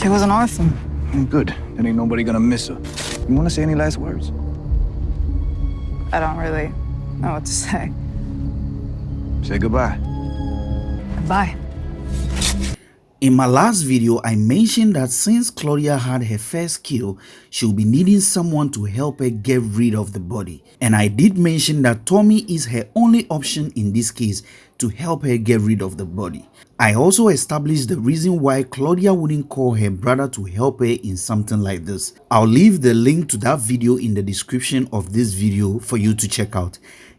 She was an orphan. Mm, Good. Then ain't nobody gonna miss her. You wanna say any last words? I don't really know what to say. Say goodbye. Bye. In my last video, I mentioned that since Claudia had her first kill, she'll be needing someone to help her get rid of the body. And I did mention that Tommy is her only option in this case to help her get rid of the body. I also established the reason why Claudia wouldn't call her brother to help her in something like this. I'll leave the link to that video in the description of this video for you to check out.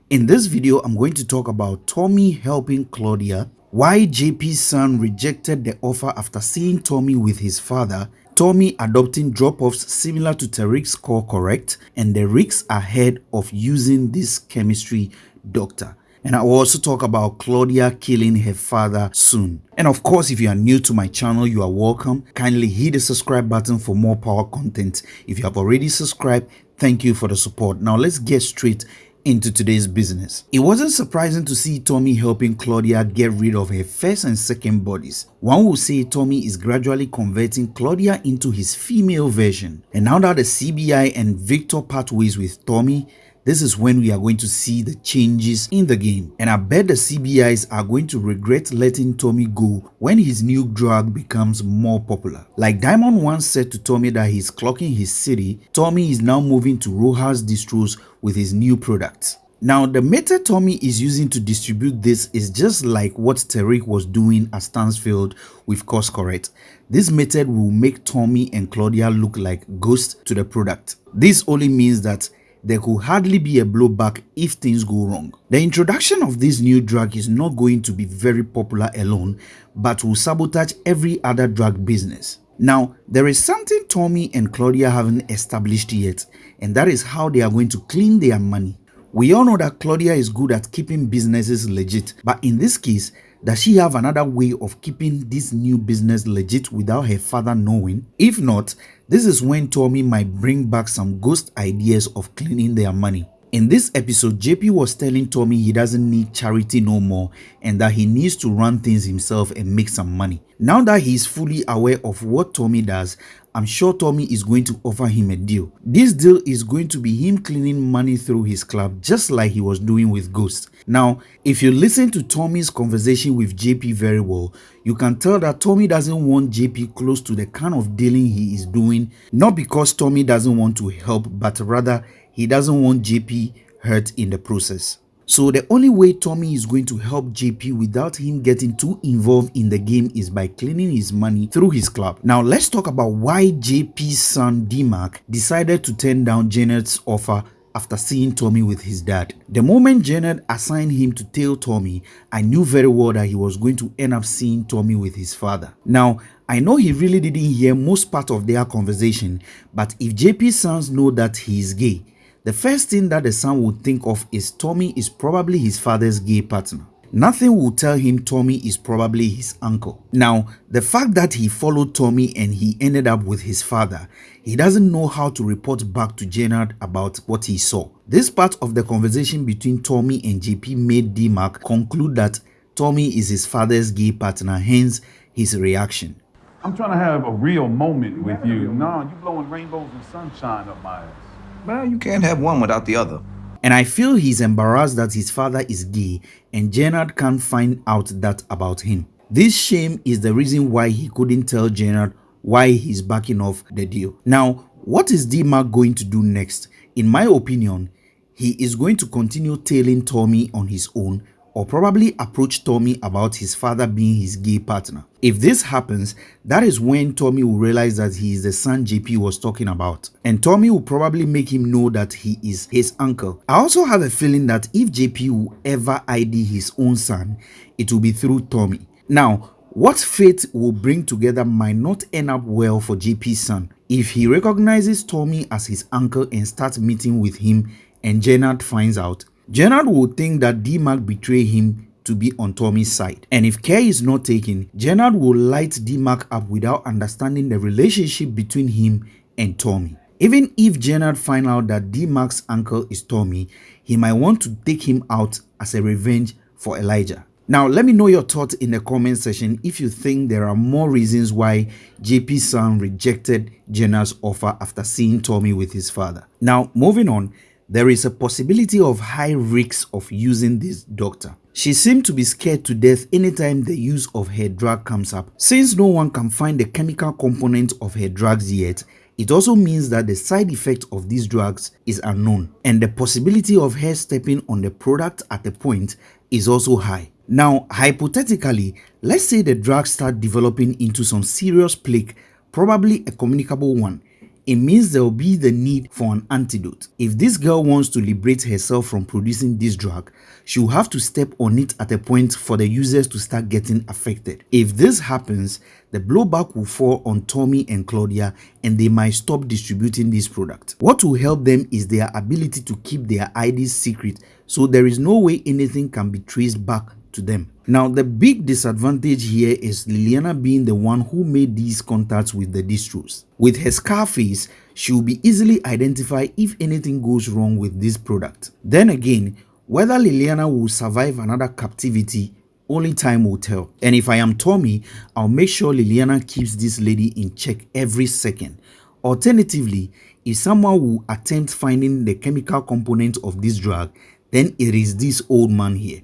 In this video, I'm going to talk about Tommy helping Claudia, why JP's son rejected the offer after seeing Tommy with his father, Tommy adopting drop-offs similar to Tariq's Course Correct, and the risks ahead of using this chemistry doctor. And I will also talk about Claudia killing her father soon. And of course, if you are new to my channel, you are welcome. Kindly hit the subscribe button for more power content. If you have already subscribed, thank you for the support. Now let's get straight into today's business. It wasn't surprising to see Tommy helping Claudia get rid of her first and second bodies. One would say Tommy is gradually converting Claudia into his female version. And now that the CBI and Victor part ways with Tommy, this is when we are going to see the changes in the game. And I bet the CBIs are going to regret letting Tommy go when his new drug becomes more popular. Like Diamond once said to Tommy that he's clocking his city, Tommy is now moving to Rojas distros with his new products. Now, the method Tommy is using to distribute this is just like what Tariq was doing at Stansfield with Course Correct. This method will make Tommy and Claudia look like ghosts to the product. This only means that there could hardly be a blowback if things go wrong. The introduction of this new drug is not going to be very popular alone, but will sabotage every other drug business. Now, there is something Tommy and Claudia haven't established yet, and that is how they are going to clean their money. We all know that Claudia is good at keeping businesses legit, but in this case, does she have another way of keeping this new business legit without her father knowing? If not, this is when Tommy might bring back some ghost ideas of cleaning their money. In this episode, JP was telling Tommy he doesn't need charity no more and that he needs to run things himself and make some money. Now that he is fully aware of what Tommy does, I'm sure Tommy is going to offer him a deal. This deal is going to be him cleaning money through his club just like he was doing with Ghost. Now, if you listen to Tommy's conversation with JP very well, you can tell that Tommy doesn't want JP close to the kind of dealing he is doing, not because Tommy doesn't want to help, but rather he doesn't want JP hurt in the process. So the only way Tommy is going to help JP without him getting too involved in the game is by cleaning his money through his club. Now let's talk about why JP's son DMAC decided to turn down Janet's offer after seeing Tommy with his dad. The moment Janet assigned him to tail Tommy, I knew very well that he was going to end up seeing Tommy with his father. Now, I know he really didn't hear most part of their conversation, but if JP's sons know that he is gay, the first thing that the son would think of is Tommy is probably his father's gay partner. Nothing will tell him Tommy is probably his uncle. Now, the fact that he followed Tommy and he ended up with his father, he doesn't know how to report back to Jenard about what he saw. This part of the conversation between Tommy and JP made DMAC conclude that Tommy is his father's gay partner, hence his reaction. I'm trying to have a real moment with you. No, you blowing rainbows and sunshine up my ass. Well, you can't have one without the other. And I feel he's embarrassed that his father is gay and Jenard can't find out that about him. This shame is the reason why he couldn't tell Jenard why he's backing off the deal. Now, what is DMAC going to do next? In my opinion, he is going to continue tailing Tommy on his own or probably approach Tommy about his father being his gay partner. If this happens, that is when Tommy will realize that he is the son JP was talking about. And Tommy will probably make him know that he is his uncle. I also have a feeling that if JP will ever ID his own son, it will be through Tommy. Now, what fate will bring together might not end up well for JP's son. If he recognizes Tommy as his uncle and starts meeting with him and Jenard finds out, Jenard will think that DMAC betrayed him to be on Tommy's side. And if care is not taken, Jenard will light DMAC up without understanding the relationship between him and Tommy. Even if Jenard find out that DMAC's uncle is Tommy, he might want to take him out as a revenge for Elijah. Now, let me know your thoughts in the comment section if you think there are more reasons why JP's son rejected Jenna's offer after seeing Tommy with his father. Now, moving on, there is a possibility of high risks of using this doctor. She seemed to be scared to death anytime the use of her drug comes up. Since no one can find the chemical component of her drugs yet, it also means that the side effect of these drugs is unknown and the possibility of her stepping on the product at a point is also high. Now, hypothetically, let's say the drugs start developing into some serious plague, probably a communicable one, it means there will be the need for an antidote. If this girl wants to liberate herself from producing this drug, she will have to step on it at a point for the users to start getting affected. If this happens, the blowback will fall on Tommy and Claudia and they might stop distributing this product. What will help them is their ability to keep their IDs secret so there is no way anything can be traced back to them. Now, the big disadvantage here is Liliana being the one who made these contacts with the distros. With her scar face, she will be easily identified if anything goes wrong with this product. Then again, whether Liliana will survive another captivity only time will tell. And if I am Tommy, I'll make sure Liliana keeps this lady in check every second. Alternatively, if someone will attempt finding the chemical component of this drug, then it is this old man here.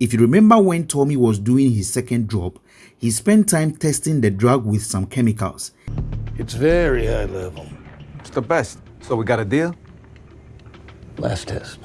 If you remember when Tommy was doing his second drop, he spent time testing the drug with some chemicals. It's very high level. It's the best. So we got a deal? Last test.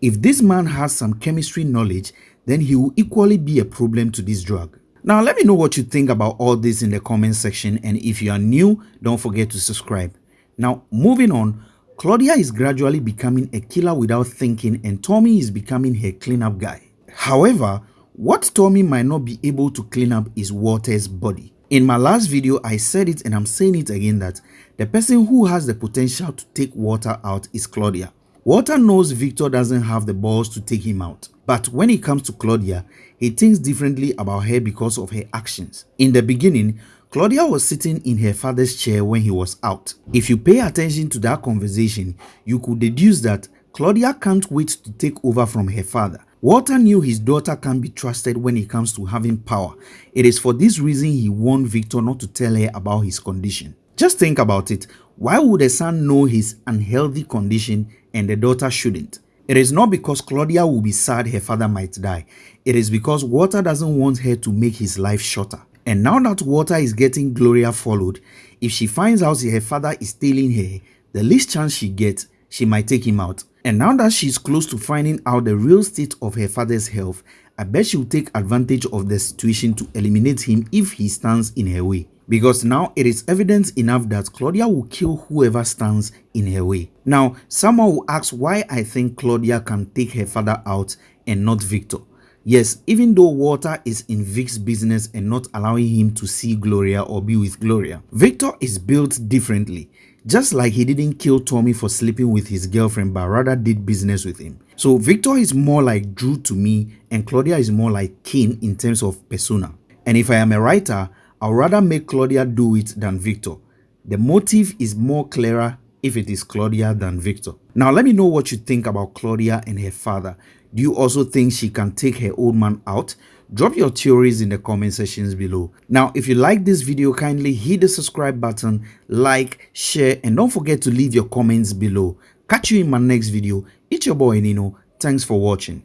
If this man has some chemistry knowledge, then he will equally be a problem to this drug. Now let me know what you think about all this in the comment section and if you are new, don't forget to subscribe. Now moving on, Claudia is gradually becoming a killer without thinking and Tommy is becoming her cleanup guy. However, what Tommy might not be able to clean up is Walter's body. In my last video, I said it and I'm saying it again that the person who has the potential to take Walter out is Claudia. Walter knows Victor doesn't have the balls to take him out. But when it comes to Claudia, he thinks differently about her because of her actions. In the beginning, Claudia was sitting in her father's chair when he was out. If you pay attention to that conversation, you could deduce that Claudia can't wait to take over from her father. Walter knew his daughter can't be trusted when it comes to having power. It is for this reason he warned Victor not to tell her about his condition. Just think about it. Why would the son know his unhealthy condition and the daughter shouldn't? It is not because Claudia will be sad her father might die. It is because Walter doesn't want her to make his life shorter. And now that Walter is getting Gloria followed, if she finds out her father is stealing her, the least chance she gets, she might take him out. And now that she's close to finding out the real state of her father's health, I bet she'll take advantage of the situation to eliminate him if he stands in her way. Because now it is evidence enough that Claudia will kill whoever stands in her way. Now, someone will ask why I think Claudia can take her father out and not Victor. Yes, even though Walter is in Vic's business and not allowing him to see Gloria or be with Gloria, Victor is built differently. Just like he didn't kill Tommy for sleeping with his girlfriend but rather did business with him. So Victor is more like Drew to me and Claudia is more like Cain in terms of persona. And if I am a writer, I'd rather make Claudia do it than Victor. The motive is more clearer if it is Claudia than Victor. Now let me know what you think about Claudia and her father. Do you also think she can take her old man out? Drop your theories in the comment sections below. Now, if you like this video, kindly hit the subscribe button, like, share, and don't forget to leave your comments below. Catch you in my next video. It's your boy Nino. Thanks for watching.